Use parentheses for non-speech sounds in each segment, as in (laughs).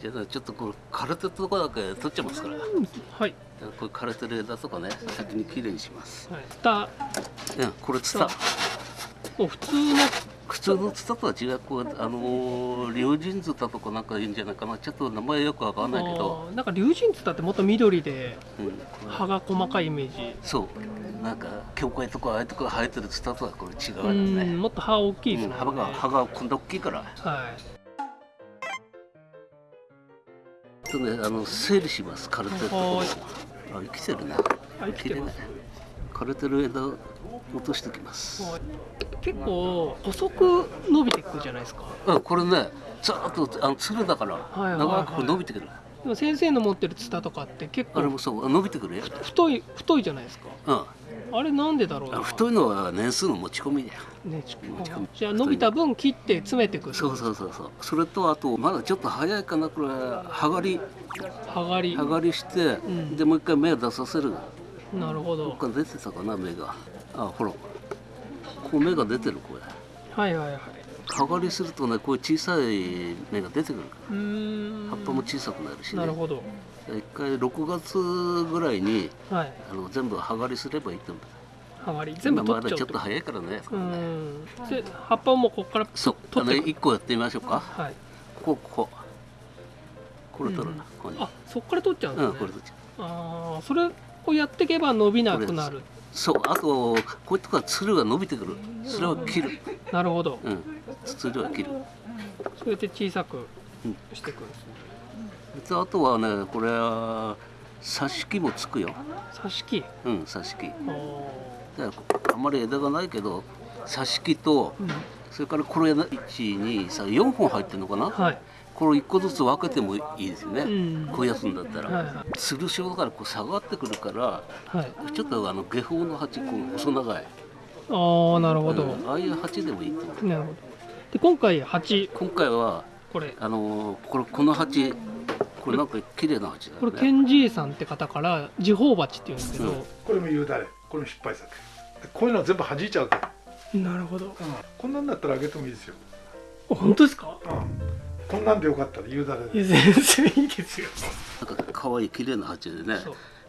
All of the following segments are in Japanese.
じゃあちょっとこれ枯れてるとこだけ取っちゃいますから。はい、じゃあこれ枯れてる枝とかね先にきれいにします。はい、ツタうんこれツタもう普通の。普通のツタとは違う。こうあのー、龍神ツタとかなんかいいんじゃないかな。ちょっと名前よくわかんないけど、なんか龍神ツタってもっと緑でうん、葉が細かいイメージ。そう。なんか教会とかああいうとこ生えてるツタとはこれ違ううよんねもっと葉大きいですうん、葉が葉がこんな大きいから。はいとねあの整理します枯れてるところはあ生きてるね。あ生きてます綺麗ね枯れてる枝を落としておきます。はい結構細く伸びていくじゃないですか。あこれねずーっとあのつるだからはいはい長く伸びてくる、でも先生の持ってるツタとかって結構あれもそう。伸びてくるよ、太い太いじゃないですか。うんあれなんでだろう太いのは年数の持ち込みだよ。ねち持ち込み。じゃあ伸びた分切って詰めていくそうそうそうそう。それとあとまだちょっと早いかなこれ葉刈り。葉刈り。葉刈りして、ん。でもう一回芽を出させる。なるほど。どっか出てたかな芽が。あほら。こう芽が出てるこれ。はいはいはい。葉刈りするとねこういう小さい芽が出てくるかうーん。ら葉っぱも小さくなるしね。なるほど一回6月ぐらいにはい。あの全部葉刈りすればいいと思う。葉刈り。全部取っちゃうってだちょっと早いからねうーんで葉っぱをもうここからそう。あの取ってく1個やってみましょうか。はい。こここここれ取るな、ここに。あそこから取っちゃうんですね。うんこれ取っちゃう。ああそれをやっていけば伸びなくなる。そう。あとこういうとこはつるが伸びてくる。それを切る。なるほど。うん。つるは切る。それで小さくうんしていくんですね。であとはねこれは挿し木もつくよ。挿し木？うん挿し木。あんまり枝がないけど挿し木とうん。それからこれ123本入ってるのかな？はい。これ1個ずつ分けてもいいですよね、うん。こういうやつんだったら、はいはい。つるしだからこう下がってくるからはい。ちょっとあの下方の鉢こう細長い、ああなるほど、うんああいう鉢でもいいと思う。なるほど。で今回鉢？今回はこれ。あのーこれこの鉢これなんか綺麗な鉢だね。れケンジーさんって方から時報鉢って言うんですけど、これも言うだれこれも失敗作。でこういうのは全部弾いちゃうから、なるほど。こんなんだったらあげてもいいですよ、あ本当ですか？こんなんでよかったら言うだれでいや全然いいですよ。なんか可愛い綺麗な鉢でね。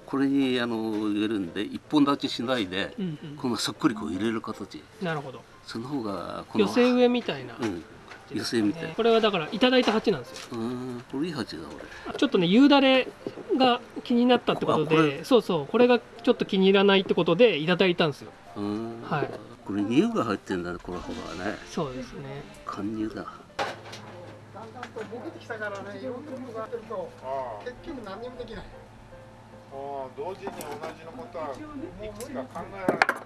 これにあの入れるんで一本立ちしないで、うんこのそっくりこう入れる形。うんなるほど。その方がこの寄せ植えみたいな、うん寄せみたい。これはだからいただいた鉢なんですよ。うんこれいい鉢だ俺。ちょっとね夕だれが気になったってことでそうそうこれがちょっと気に入らないってことでいただいたんですよ。うん。はい。これ乳が入ってんだねこの方がね。そうですね。貫乳だ。だんだんとボケてきたからね、いろんなことがあってると、結局何にもできない。同時に同じのことはいくつか考えられない。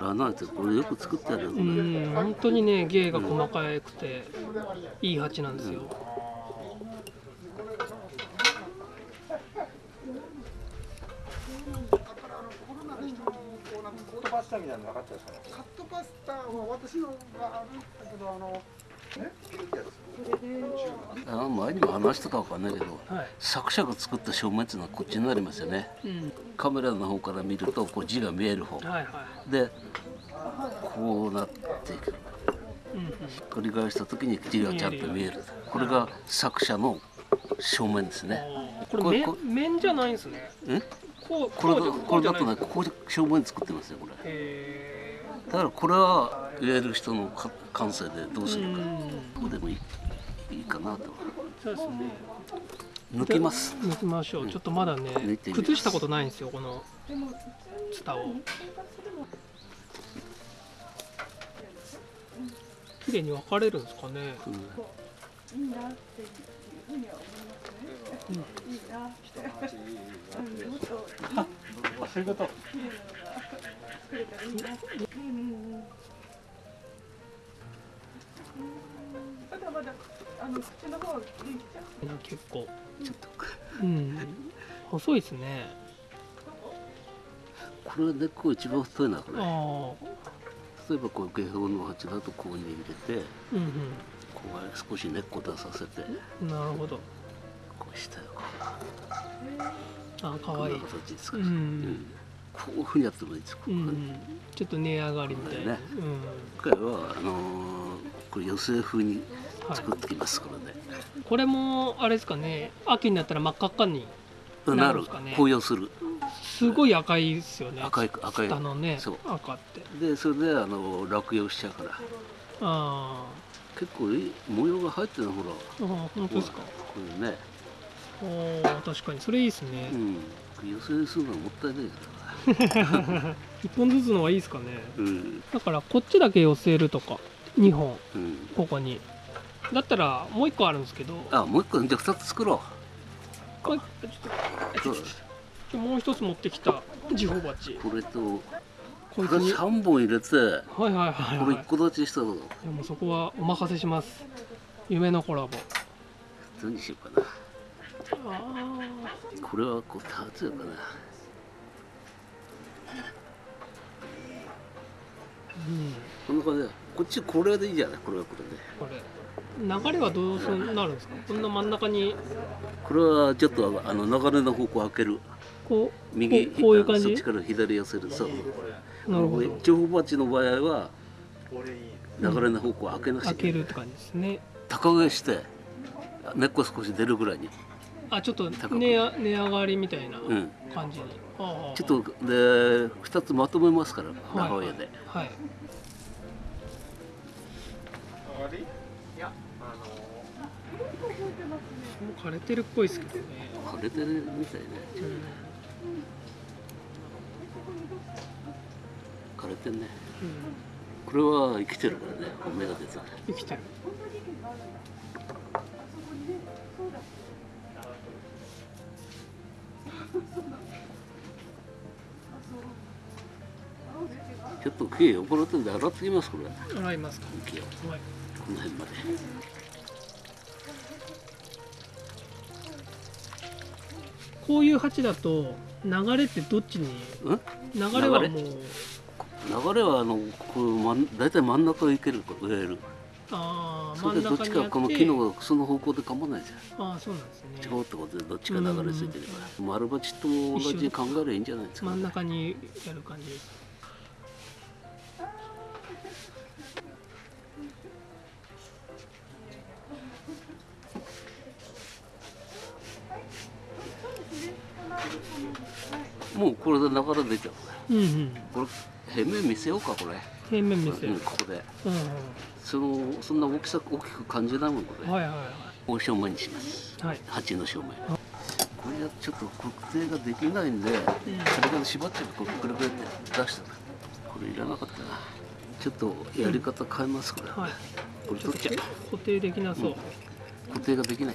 ラナーってこれよく作ってあるよこうれん本当にね芸が細かくていい鉢なんですよ、パスタみたいなの分かったですかカットパスタは私のがあるんだけど、あの、ね、あの前にも話したかわかんないけどはい、作者が作った正面っていうのはこっちになりますよね。うん、カメラの方から見るとこう字が見える方。はいはい。でこうなっていく。うんうん繰り返した時に字がちゃんと見える。これが作者の正面ですね。これ面じゃないんですね。え？こうこれだこれだとねこここで正面作ってますよこれ。へだからこれは言える人のか感性でどうーするか。うん。こうでもいいいいかなと。そうですね。抜きます。抜きましょう。ちょっとまだね崩したことないんですよこのツタを。綺麗に分かれるんですかね。うん。そういうこと結構ちょっとう。ん。細いですね。これ根っこ一番太いなこれ。ああ。例えばこう下方の鉢だとここに入れてうんこう少し根っこ出させてうんなるほど。こう下をこあう可愛いこんな形ですかうら、ん。ここういうふうにやってもいいですこうん、ちょっと値上がりみたいな、ね。今回はあのーこれ寄せ風に作ってきますこれで、これもあれですかね。秋になったら真っ赤っかにななる。るんですかね。紅葉する。すごい赤いですよね。赤い赤い。下のね。そう。赤って。でそれであの落葉しちゃうから。あ結構いい模様が入ってるのほら。ーあ本当ですか。こういうね。おー確かにそれいいですね。うん。寄せするのはもったいないから (laughs) 一本ずつの方がいいですかね。うん。だからこっちだけ寄せるとか。2本。うん。ここにだったらもう一個あるんですけど。あもう一個じゃあ二つ作ろこれ。ちょっともう一つ持ってきた時報鉢これとこれ三本入れてはいはいはいはい。これ一個立ちしたのいやもうそこはお任せします。夢のコラボ。何しようかな。あこれはこう立つよかな。ーうん。こんな感じでこっちこれでいいじゃない？これはこれで。これ流れはどうすなるんですか？こんな真ん中に。これはちょっとあの流れの方向開ける。こう右こうこういう感じ？そっちから左寄せる。そう。なるほど。情報鉢の場合は流れの方向開けなくちゃ開い。けるって感じですね。高上して根っこ少し出るぐらいに。あちょっと値上値上がりみたいなうん。感じに、ああ。ちょっとで二つまとめますからはい。母親で、はい。終わりもう枯れてるっぽいですけどね、枯れてるみたいねうん枯れてんね。うん、これは生きてるからね。芽が出てる生きてる。ちょっと木汚れてるんで洗ってきますこれ。洗いますか。木を。はい。この辺までこういう鉢だと流れってどっちに？うん流れはもう。流れ？はあのこう真ん大体真ん中を行ける植える。ああそれでどっちかこの木のその方向で構わないじゃん。ああそうなんですね。違うってことでどっちか流れ着いてれば丸鉢と同じに考えればいいんじゃないですか真ん中にやる感じですもうこれで流れ出ちゃう。うんうん。これ平面見せようかこれ。平面見せるう。ん、ここで。うんそのそんな大きさ大きく感じないもんこれ、うんはいはい。は大正面にします。いはい。鉢の正面。これはちょっと特定ができないんで、それから縛ってこうくるくるって出したこれいらなかったな。ちょっとやり方変えますこれ、はい。これ取っちゃう。固定できなそう、固定ができない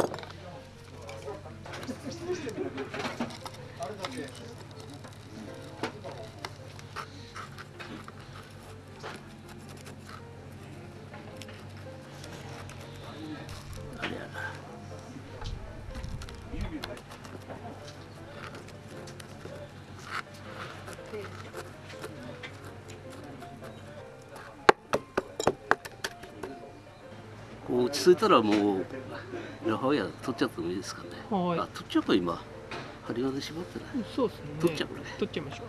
落ち着いたらもうラハワイヤ取っちゃってもいいですかね。はい。あ取っちゃうか今針金縛ってないそうですね。取っちゃうこれ。取っちゃいましょう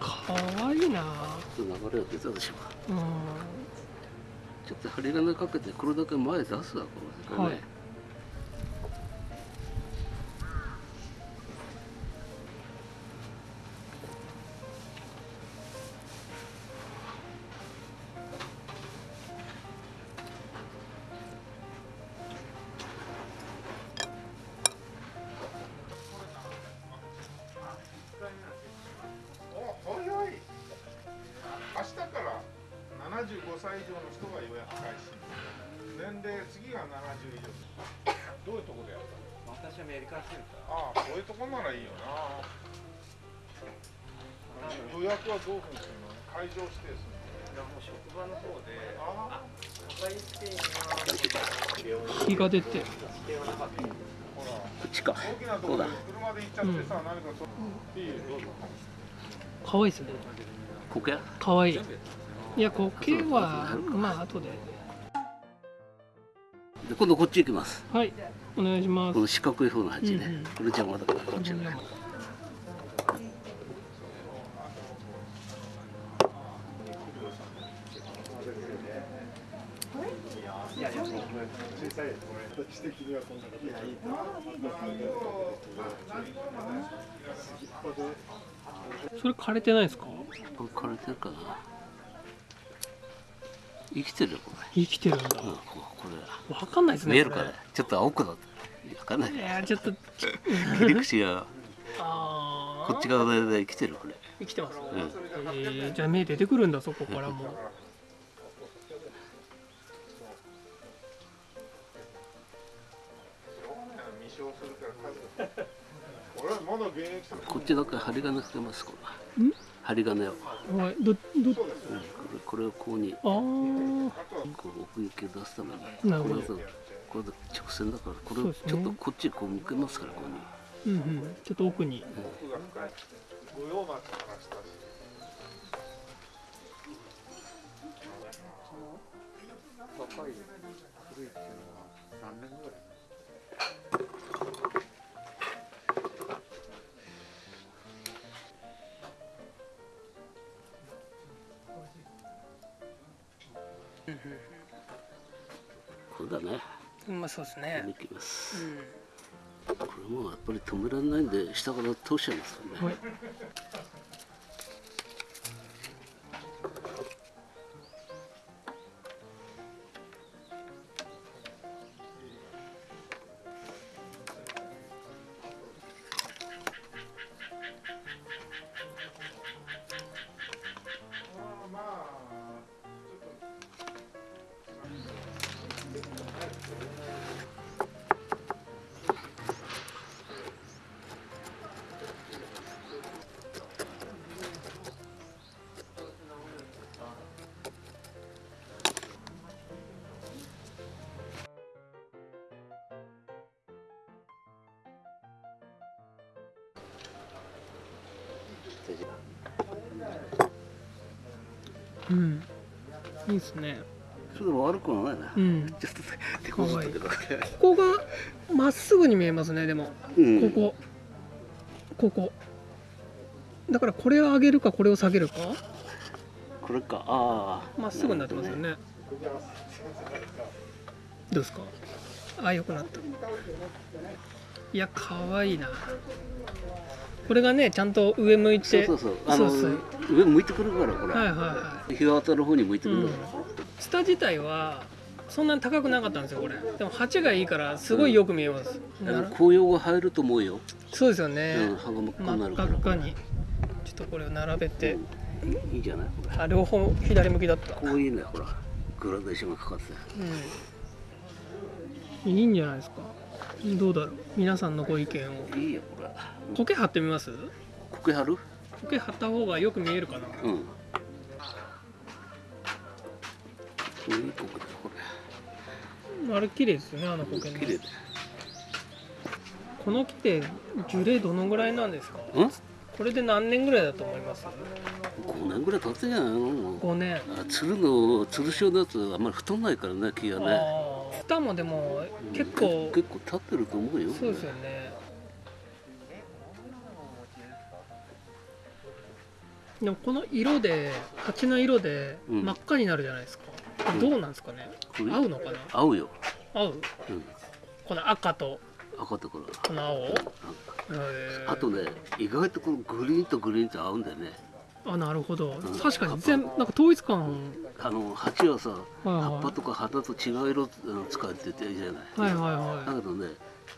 かわいいな流れが出たでしょう。うんって針金かけてこれだけ前出すわこのね、はい。70以上どういうところでやったの私はメディカルセンターああこういうとこならいいよな予約はどういうふうにするの会場指定するのいやもう職場の方であ赤いスペインは日が出てこっちか大きなところで車で行っちゃってさ、何かそいいよどうぞ可愛いですねここや可愛いいや苔はまあ後でで今度こっち行きます。はいお願いします。この四角い方の鉢ね、うんうん。これ邪魔だからこっちねそれ枯れてないですか？枯れてるかな生きてるよこ生きてるんだ。れ、うん、ここわかんないですれねこ見えるかね？ちょっと青くなってる。わかんない。れいやちょっと。切り口が。(laughs) あこっち側で生きてるこれ。生きてます、うん。えー、じゃあ目出てくるんだそこからも (laughs) こっちだけ針金つけますこれ。ん？針金を、うん、はい。どどこれこれをこうに。あー。こう奥行きを出すために。なるほど。これ直線だからこれをちょっとこっちこう向けますからここに。うんうん。ちょっと奥に。奥が深い御用松の話だし若い古いっていうのは何年ぐらいこれだね。まあそうですこねれいきます、これもうやっぱり止められないんで下から通しちゃいますよね、はいうん。いいですね。それでも悪くはないな、うん。ちょっと手こずったけど。ここがまっすぐに見えますねでも。うん。ここ。ここ。だからこれを上げるかこれを下げるか？これか。ああまっすぐになってますよね。ど。うですか？あよくなったいやかわいいな。これがねちゃんと上向いて。そうそうそう。あの上向いてくるからこれ、はいはいは日が当たる方に向いてい、うんくるから、、下自体はそんなに高くなかったんですよこれ。でも鉢がいいからすごいよく見えます、あのなる紅葉が入ると思うよ、そうですようん、ね、葉が真っ赤になるから。赤っかに。ちょっとこれを並べて、うん。いいじゃない？これ。あ両方左向きだった。こういいねほら。グラデーションがかかって。うん。いいんじゃないですかどうだろう？皆さんのご意見を。いいよこれ苔貼ってみます？苔貼る？苔貼った方がよく見えるかな。うん。いい苔だこあれ綺麗ですよねあのれ苔ね綺麗だこの木って樹齢どのぐらいなんですか？うん？これで何年ぐらいだと思います？5年ぐらい経ってんじゃないの？もう5年。あつるのつるしおのやつあんまり太んないからね木がねああ蓋もでも結構結構立ってると思うよそうですよね。でもこの色で鉢の色でうん。真っ赤になるじゃないですか、どうなんですかね？これ？合うのかな？合うよ、合う？うん、この赤と。赤ところこの青？あとね意外とこのグリーンとグリーンって合うんだよね。あなるほど。ん。確かに全なんか統一感あの鉢はさはいはい葉っぱとか花と違う色うん使ってていいじゃない、はいはいはだけどね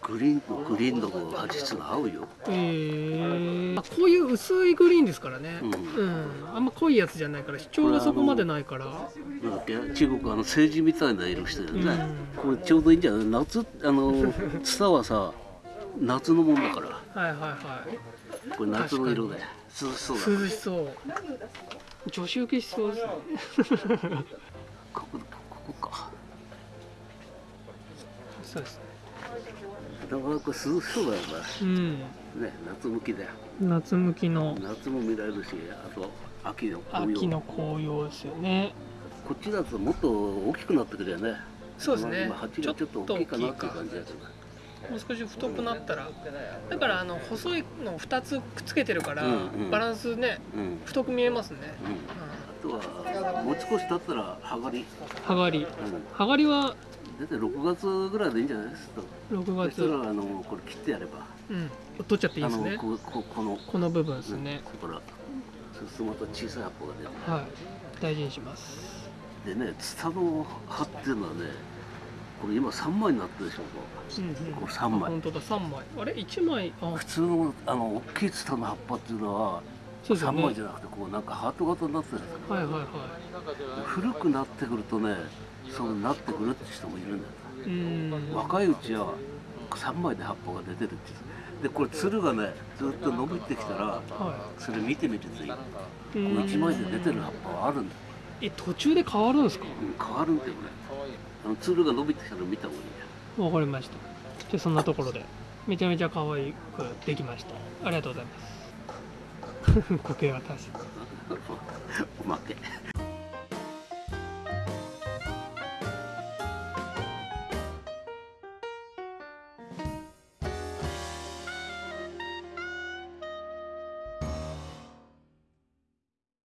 グリーンとグリーンのこう味質が合うよ。えー、あこういう薄いグリーンですからね、うん。うん、あんま濃いやつじゃないから主張がそこまでないから。なんだっけ？中国あの政治みたいな色してるよね、うこれちょうどいいんじゃない？夏あのツタはさ夏のもんだから。はいはいはい。これ夏の色で。涼しそうだ涼しそう女子受けしそうですね。(laughs) ここここか。そうです。ねだか涼しそうだようん。ねね夏向きだよ。夏向きの。夏も見られるしあと秋の紅葉。秋の紅葉ですよね。こっちだともっと大きくなってくるよね。そうですね。今鉢がちょっと大きいかなっていう感じだけどもう少し太くなったらだからあの細いの2つくっつけてるから、バランスねうん。太く見えますね、うん。あとはもう少し経ったら葉刈り、うん、はがり。うん、はがりは大体6月ぐらいでいいんじゃないですか？6そした月らあのこれ切ってやれば。うん。取っちゃっていいあですね。のこここのこの部分ですうん。ね、ここからそうするとまた小さい葉っぱが出る。はい。大事にします。でねツタの葉っていうのはねこれ今3枚になってるでしょ。うんうん。これ3枚。本当だ。3枚。あれ？1枚？あ。普通のあの大きいツタの葉っぱっていうのは3そうですよね。枚じゃなくてこうなんかハート型になってるんですよはいはいはい。古くなってくるとねそうなってくるって人もいるんだよ。若いうちは3枚で葉っぱが出てるってでこれつるがねずっと伸びてきたらはそれ見てみるといいこい、うのーん1枚で出てる葉っぱはあるんだよ、え途中で変わるんですか？うん、変わるんだよね。あのつるが伸びてきたら見た方がいいわかりました。じゃあそんなところで。めちゃめちゃ可愛くできました。ありがとうございます。苔が足すおまけ